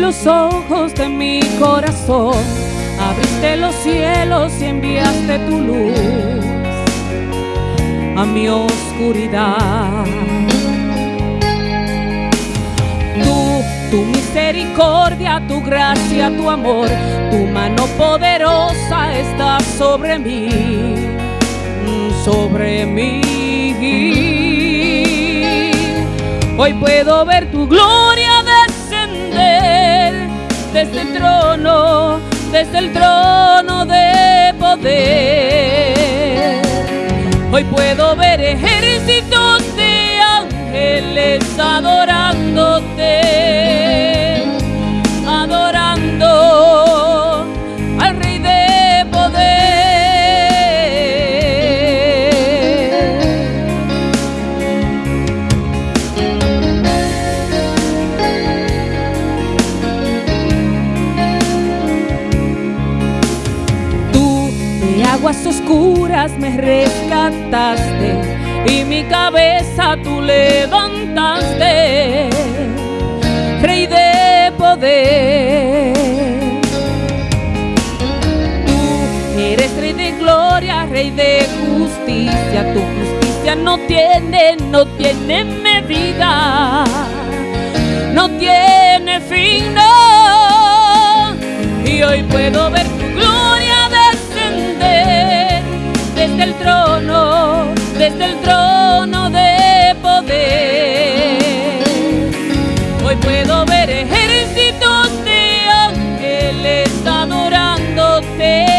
Los ojos de mi corazón, abriste los cielos y enviaste tu luz a mi oscuridad. Tú, tu misericordia, tu gracia, tu amor, tu mano poderosa está sobre mí, sobre mí. Hoy puedo ver tu gloria desde el trono, desde el trono de poder. Hoy puedo ver aguas oscuras me rescataste y mi cabeza tú levantaste, Rey de poder. Tú eres Rey de gloria, Rey de justicia, tu justicia no tiene, no tiene medida, no tiene fin, no. Y hoy puedo ver adorándote,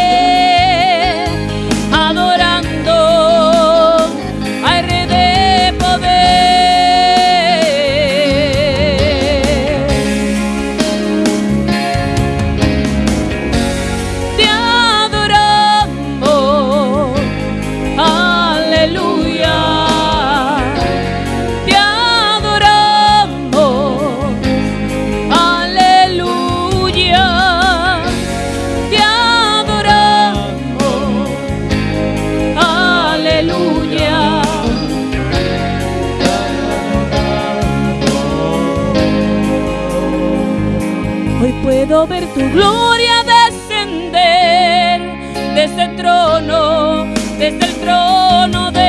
Hoy puedo ver tu gloria descender desde el trono, desde el trono de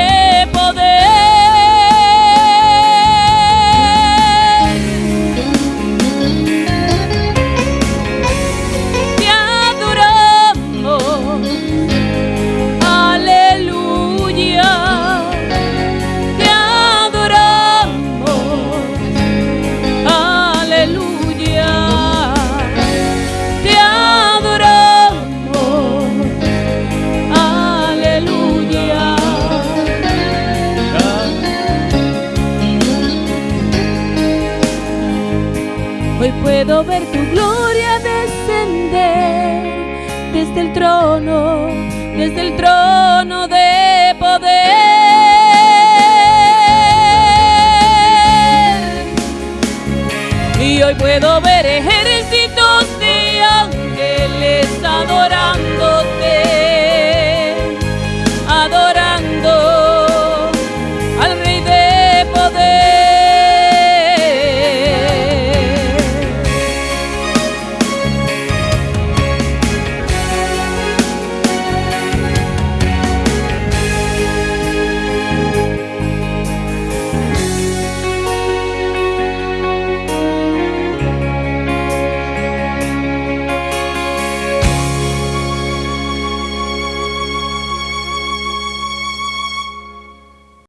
Hoy puedo ver tu gloria descender desde el trono, desde el trono de poder. Y hoy puedo ver ejércitos de ángeles adorándote.